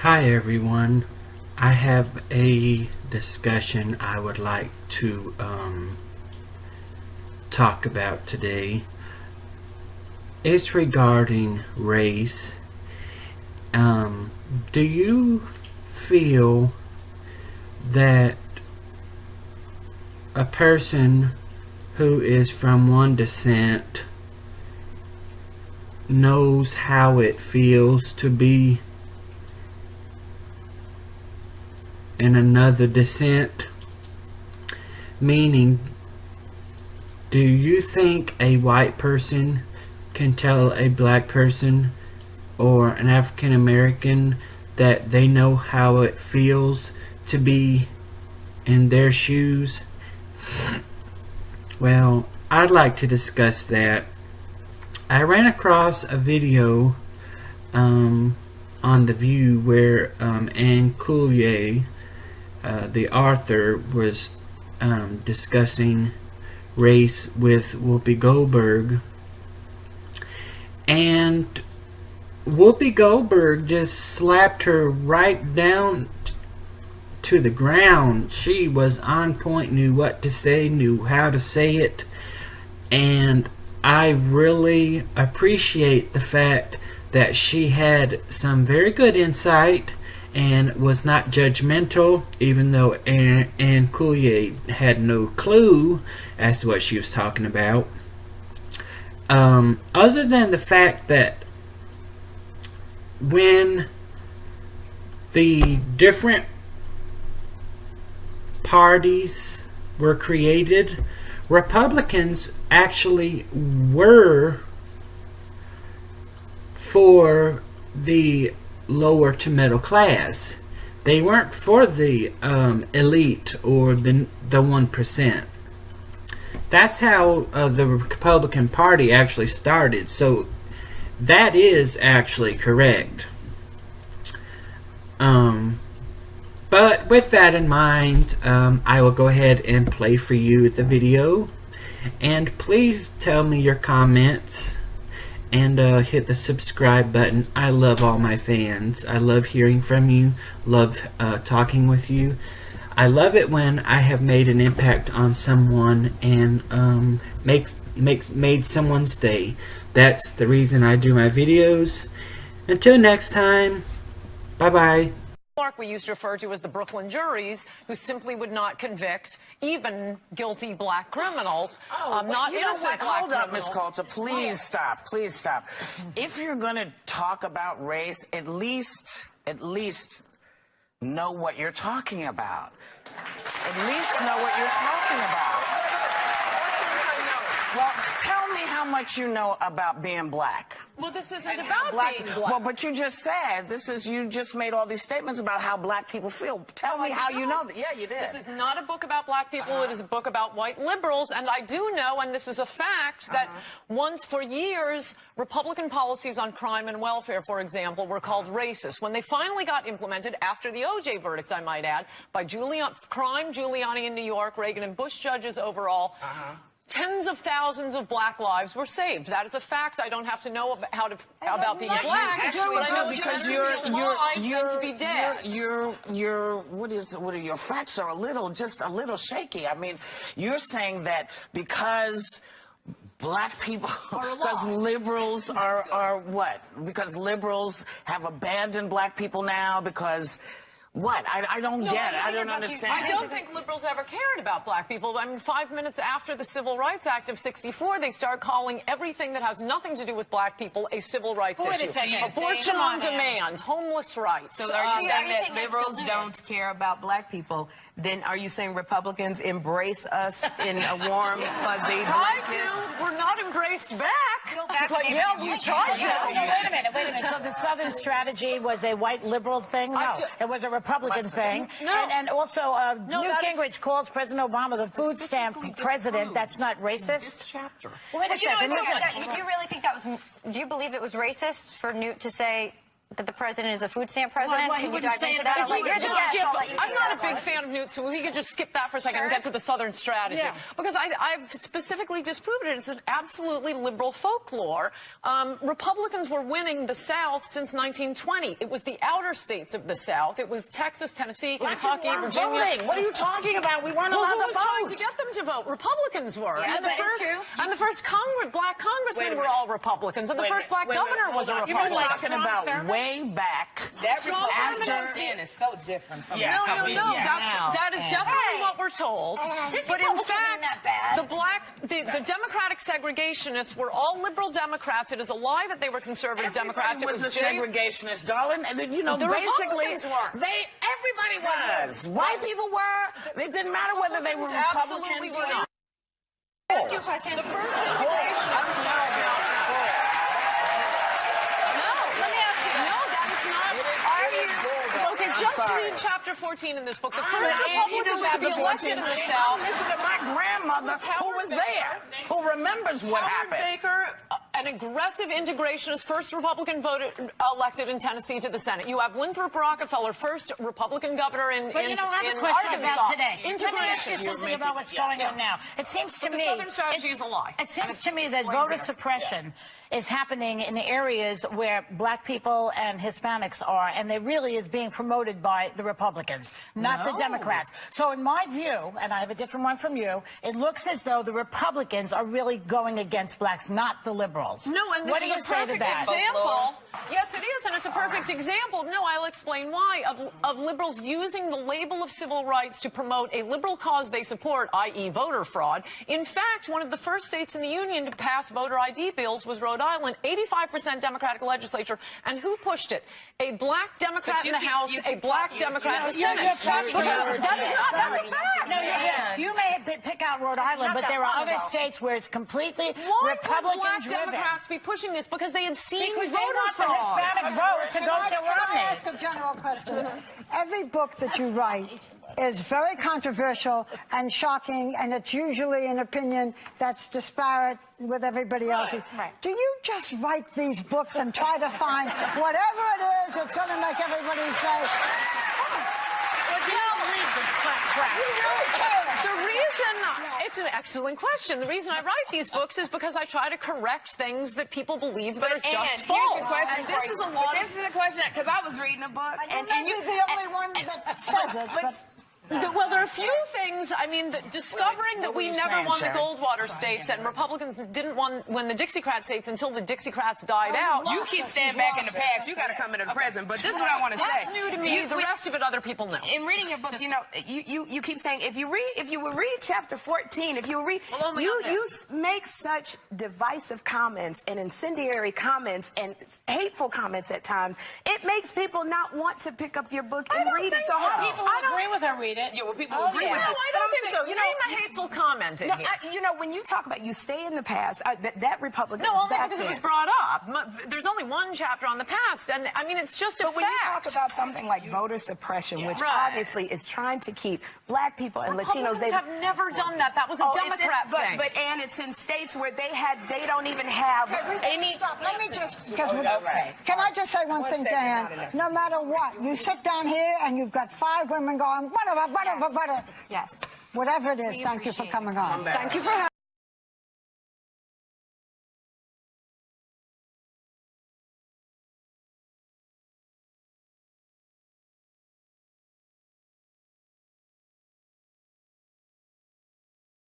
Hi everyone. I have a discussion I would like to um, talk about today. It's regarding race. Um, do you feel that a person who is from one descent knows how it feels to be in another descent? Meaning, do you think a white person can tell a black person or an African American that they know how it feels to be in their shoes? Well, I'd like to discuss that. I ran across a video um, on The View where um, Ann Coulter uh, the author was um, discussing race with Whoopi Goldberg and Whoopi Goldberg just slapped her right down to the ground. She was on point, knew what to say, knew how to say it, and I really appreciate the fact that she had some very good insight and was not judgmental, even though Anne, Ann Coulter had no clue as to what she was talking about. Um, other than the fact that when the different parties were created, Republicans actually were for the lower to middle class. They weren't for the um, elite or the the one percent. That's how uh, the Republican Party actually started. So that is actually correct. Um, but with that in mind, um, I will go ahead and play for you the video. And please tell me your comments and uh, hit the subscribe button. I love all my fans. I love hearing from you, love uh, talking with you. I love it when I have made an impact on someone and um, makes makes made someone's day. That's the reason I do my videos. Until next time, bye bye. Clark we used to refer to as the Brooklyn juries, who simply would not convict even guilty black criminals, oh, um, not you know innocent what? black Hold up, Miss criminals. Coulter. Please Yes. stop. Please stop. If you're going to talk about race, at least, at least know what you're talking about. At least know what you're talking about. Well, tell me how much you know about being black. Well, this isn't And how about being black. Well, but you just said this is you just made all these statements about how black people feel. Tell me how you know that. Yeah, you did. This is not a book about black people. It is a book about white liberals. And I do know, and this is a fact, that uh-huh. once for years, Republican policies on crime and welfare, for example, were called racist. When they finally got implemented after the OJ verdict, I might add, by Giuliani, crime Giuliani in New York, Reagan and Bush judges overall, uh-huh. Tens of thousands of black lives were saved. That is a fact. I don't have to know about, how to, about being black, do but I know because you're you're you're to be dead. You're, you're you're what is what are your facts are a little just a little shaky. I mean, you're saying that because black people because liberals are are what? Because liberals have abandoned black people now because what? I, I don't No, get it. I don't don't understand. I don't think liberals ever cared about black people. I mean, five minutes after the Civil Rights Act of 64, they start calling everything that has nothing to do with black people a civil rights Wait issue. second. Abortion on on, demand, homeless rights. So are you um, saying that liberals don't care about black people? Then are you saying Republicans embrace us in a warm, fuzzy try blanket? to. We're not embraced back. Go back but maybe yeah, you we can. tried to. So wait a minute, wait a minute. So the Southern strategy was a white liberal thing? No, it was a Republican thing. No. And, and also, uh, No, Newt Gingrich calls President Obama the food stamp president. That's not racist. This racist? chapter. Wait a But you know, second. listen. that, do you really think that was? Do you believe it was racist for Newt to say that the president is a food stamp president? well, he Can wouldn't say into that that? if If we Like, could could you're the just guest, skip, I'll let you I'm not a that. big fan of Newt, so if we could just skip that for a second and get to the Southern strategy. Yeah. Because I, I've specifically disproved it. It's an absolutely liberal folklore. Um, Republicans were winning the South since 1920. It was the outer states of the South. It was Texas, Tennessee, Black Kentucky, people Virginia. voting. What are you talking about? We weren't Well, allowed who to was vote. trying to get them to vote? Republicans were. Yeah, and, the first, true. and the first Congress, black Wait congressmen a were all Republicans. And the Wait a first black wait governor hold was a. Republican. You're talking about Thurmond? Way back. That Republican Thurmond. is so different from Yeah, No, no, no. yeah. That's, that is definitely what we're told. But in fact, the black, the, the Democratic segregationists were all liberal Democrats. It is a lie that they were conservative Democrats. It Everybody was, a segregationist, darling. And then, you know, The basically, they everybody was. White people were. It didn't matter whether they were Republicans or not. Ask you a question. The first integrationists. No, let me ask you. No, that is not. Are you? Okay, I'm just sorry. read chapter 14 in this book. The I'm first not- Republicans to be chapter elected 14. in the I'm South. listening to my grandmother who was Baker. there, who remembers what Howard happened. Baker, uh, an aggressive integrationist, first Republican voted elected in Tennessee to the Senate. You have Winthrop Rockefeller, first Republican governor in, But in, you know, I have in a question Arkansas. about today. Let me ask you Integration. something about what's going on now. It seems to But the me Southern strategy is a lie. It seems to me that voter there. suppression is happening in areas where black people and Hispanics are, and it really is being promoted by the Republicans, not the Democrats. So, in my view, and I have a different one from you, it looks as though the Republicans are really going against blacks, not the liberals. No, and this what is do you a perfect example. Yes, it is, and it's a perfect example. No, I'll explain why of of liberals using the label of civil rights to promote a liberal cause they support, i.e., voter fraud. In fact, one of the first states in the union to pass voter ID bills was Rhode Island, 85% Democratic legislature, and who pushed it? A black Democrat in you the keep- House, a black talking- Democrat in the You're- Senate. you're talking Because that's not that's a fact. No, you, you may p- pick out Rhode Island, but there are other ago. states where it's completely Why Republican would black driven. Democrats be pushing this? Because they had seen Because they voter want the fraud. Hispanic vote to Can go I, to can I ask a general question? Every book that you write is very controversial and shocking, and it's usually an opinion that's disparate with everybody else's. right. Do you just write these books and try to find whatever it is that's going to make everybody say, oh, Well, do you believe this crap crap? The reason, it's an excellent question. The reason I write these books is because I try to correct things that people believe that are just here's false. the question And this is a But lot This is a question because I was reading a book, and, and, and you're the only one that says it, but- but the- well, there are a few things. I mean, the, discovering that we never saying, won the Sharon? Goldwater states and Republicans didn't win, win the Dixiecrat states until the Dixiecrats died oh, out. you keep staying back in the past. You got to come into the present. But this is what I want to say. That's new to me. You- the we- rest of it, other people know. in reading your book, you know, you, you, you keep saying if you read if you would read chapter 14, if you read Well, you you make such divisive comments and incendiary comments and hateful comments at times, it makes people not want to pick up your book and read it. So so. how People I don't- agree with her read it. Yeah, well, people Oh, agree yeah. with No, it. I don't think saying, so. You You know, Name a hateful comment in no, here. I, you know, when you talk about you stay in the past, uh, that, that Republican No, only back because it was brought up. M- There's only one chapter on the past, and I mean, it's just a But when you talk about something like voter suppression, which Right. obviously is trying to keep black people and Latinos, they have never done that. That was a Oh, it's in- Democrat but, thing. But and it's in states where they had they don't even have Okay, any. stop. Let me just, because we, Okay. can I just say one One thing, Dan? No matter what, you sit down here and you've got five women going, whatever, whatever, whatever. Yes. Whatever it is, thank you for coming on. Thank you for having